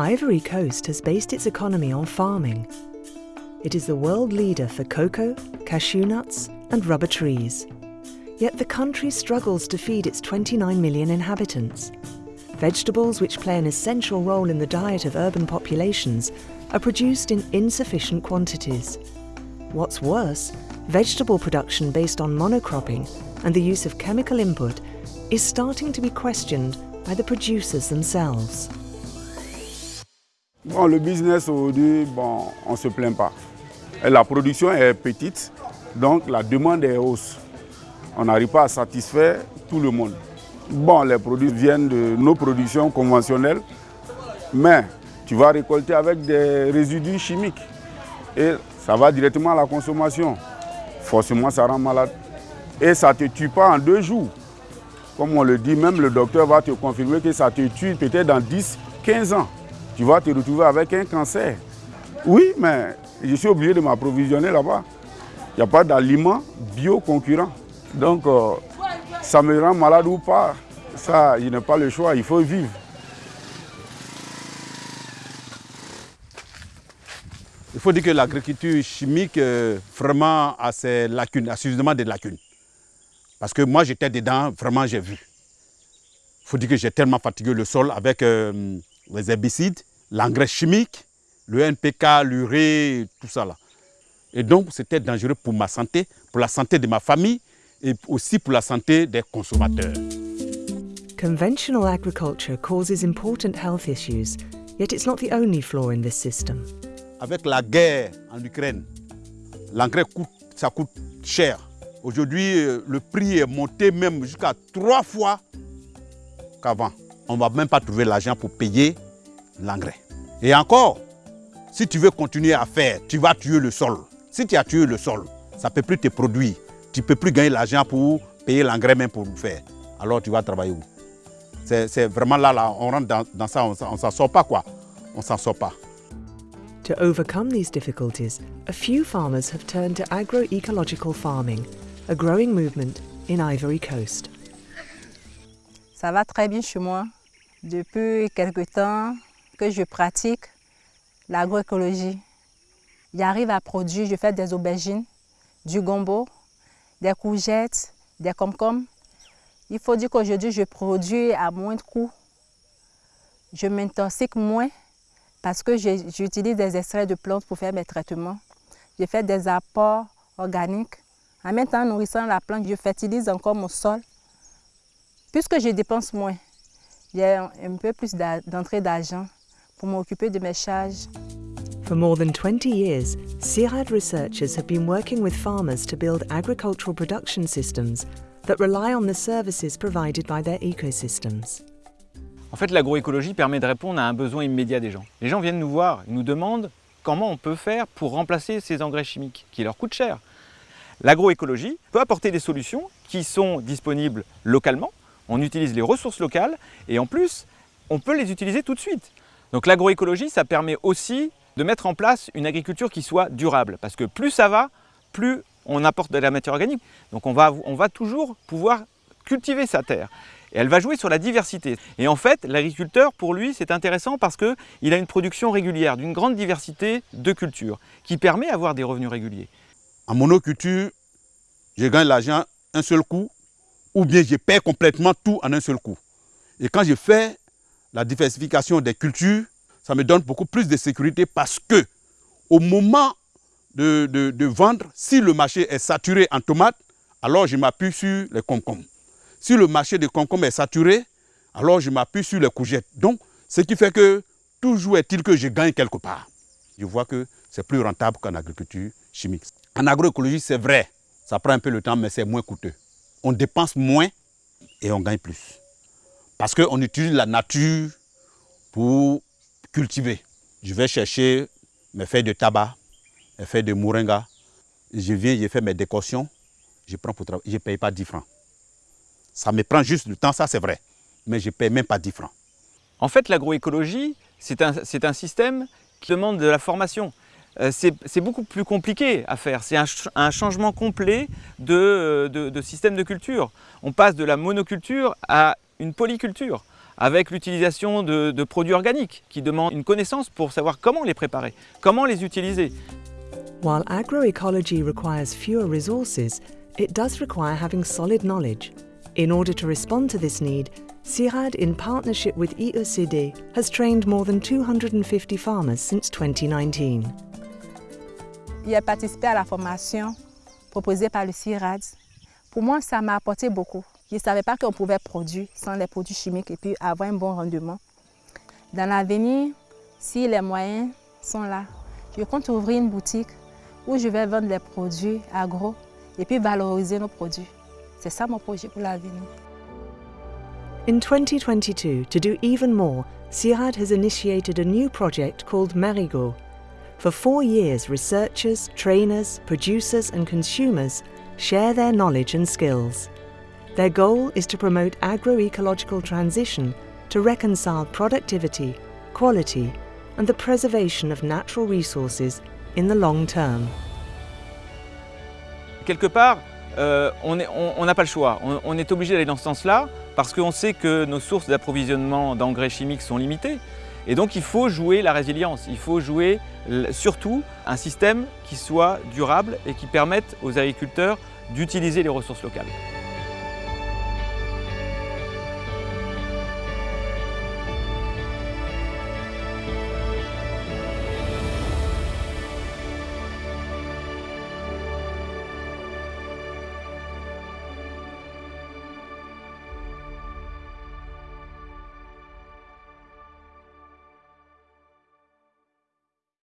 Ivory Coast has based its economy on farming. It is the world leader for cocoa, cashew nuts, and rubber trees. Yet the country struggles to feed its 29 million inhabitants. Vegetables, which play an essential role in the diet of urban populations, are produced in insufficient quantities. What's worse, vegetable production based on monocropping and the use of chemical input is starting to be questioned by the producers themselves. Bon, le business aujourd'hui, bon, on ne se plaint pas. La production est petite, donc la demande est hausse. On n'arrive pas à satisfaire tout le monde. Bon, les produits viennent de nos productions conventionnelles, mais tu vas récolter avec des résidus chimiques et ça va directement à la consommation. Forcément, ça rend malade. Et ça ne te tue pas en deux jours. Comme on le dit, même le docteur va te confirmer que ça te tue peut-être dans 10, 15 ans. Tu vas te retrouver avec un cancer. Oui, mais je suis obligé de m'approvisionner là-bas. Il n'y a pas d'aliments bio concurrents. Donc, euh, ça me rend malade ou pas, ça, je n'ai pas le choix, il faut vivre. Il faut dire que l'agriculture chimique, euh, vraiment, a ses lacunes, a suffisamment de lacunes. Parce que moi, j'étais dedans, vraiment, j'ai vu. Il faut dire que j'ai tellement fatigué le sol avec euh, les herbicides, l'engrais chimique, le NPK, l'urée, tout ça là. Et donc, c'était dangereux pour ma santé, pour la santé de ma famille et aussi pour la santé des consommateurs. Conventional agriculture causes important health issues, yet it's not the only flaw in this system. Avec la guerre en Ukraine, l'engrais coûte, ça coûte cher. Aujourd'hui, euh, le prix est monté même jusqu'à trois fois qu'avant. On ne va même pas trouver l'argent pour payer l'engrais. Et encore, si tu veux continuer à faire, tu vas tuer le sol. Si tu as tué le sol, ça ne peut plus te produire. Tu ne peux plus gagner l'argent pour payer l'engrais même pour le faire. Alors tu vas travailler où? C'est vraiment là, là, on rentre dans, dans ça, on ne s'en sort pas quoi. On s'en sort pas. To overcome these difficulties, a few farmers have turned to agroecological farming, a growing movement in Ivory Coast. Ça va très bien chez moi. Depuis quelque temps que je pratique l'agroécologie, j'arrive à produire, je fais des aubergines, du gombo, des courgettes, des comcoms. Il faut dire qu'aujourd'hui, je produis à moins de coûts. Je m'intoxique moins parce que j'utilise des extraits de plantes pour faire mes traitements. Je fais des apports organiques. En même temps, en nourrissant la plante, je fertilise encore mon sol. Puisque je dépense moins, j'ai un peu plus d'entrée d'argent pour m'occuper de mes charges. For more than 20 years, CIRAD researchers have been working with farmers to build agricultural production systems that rely on the services provided by their ecosystems. En fait, l'agroécologie permet de répondre à un besoin immédiat des gens. Les gens viennent nous voir, ils nous demandent comment on peut faire pour remplacer ces engrais chimiques qui leur coûtent cher. L'agroécologie peut apporter des solutions qui sont disponibles localement, on utilise les ressources locales et en plus, on peut les utiliser tout de suite. Donc l'agroécologie, ça permet aussi de mettre en place une agriculture qui soit durable parce que plus ça va, plus on apporte de la matière organique. Donc on va, on va toujours pouvoir cultiver sa terre. Et elle va jouer sur la diversité. Et en fait, l'agriculteur, pour lui, c'est intéressant parce qu'il a une production régulière d'une grande diversité de cultures qui permet d'avoir des revenus réguliers. En monoculture, je gagne l'argent un seul coup ou bien je perds complètement tout en un seul coup. Et quand je fais la diversification des cultures, ça me donne beaucoup plus de sécurité parce que au moment de, de, vendre, si le marché est saturé en tomates, alors je m'appuie sur les concombres. Si le marché des concombres est saturé, alors je m'appuie sur les courgettes. Donc, ce qui fait que toujours est-il que je gagne quelque part. Je vois que c'est plus rentable qu'en agriculture chimique. En agroécologie, c'est vrai, ça prend un peu le temps, mais c'est moins coûteux. On dépense moins et on gagne plus. Parce qu'on utilise la nature pour cultiver. Je vais chercher mes feuilles de tabac, mes feuilles de moringa. Je viens, je fais mes décoctions, je prends pour travailler. Je ne paye pas 10 francs. Ça me prend juste du temps, ça c'est vrai. Mais je ne paye même pas 10 francs. En fait, l'agroécologie, c'est un, système qui demande de la formation. Euh, c'est beaucoup plus compliqué à faire. C'est un, changement complet de, de système de culture. On passe de la monoculture à une polyculture. avec l'utilisation de, de produits organiques qui demandent une connaissance pour savoir comment les préparer, comment les utiliser. While agroecology requires fewer resources, it does require having solid knowledge. In order to respond to this need, CIRAD, in partnership with IECD, has trained more than 250 farmers since 2019. J'ai participé à la formation proposée par le CIRAD. Pour moi, ça m'a apporté beaucoup. Je ne savais pas qu'on pouvait produire sans les produits chimiques et puis avoir un bon rendement. Dans l'avenir, si les moyens sont là, je compte ouvrir une boutique où je vais vendre les produits agro et puis valoriser nos produits. C'est ça mon projet pour l'avenir. In 2022, to do even more, CIRAD has initiated a new project called Marigot. For four years, researchers, trainers, producers, and consumers share their knowledge and skills. Their goal is to promote agroecological transition to reconcile productivity, quality, and the preservation of natural resources in the long term. Quelque part, euh, on n'a pas le choix. On, on est obligé d'aller dans ce sens-là parce qu'on sait que nos sources d'approvisionnement d'engrais chimiques sont limitées. Et donc il faut jouer la résilience, il faut jouer surtout un système qui soit durable et qui permette aux agriculteurs d'utiliser les ressources locales.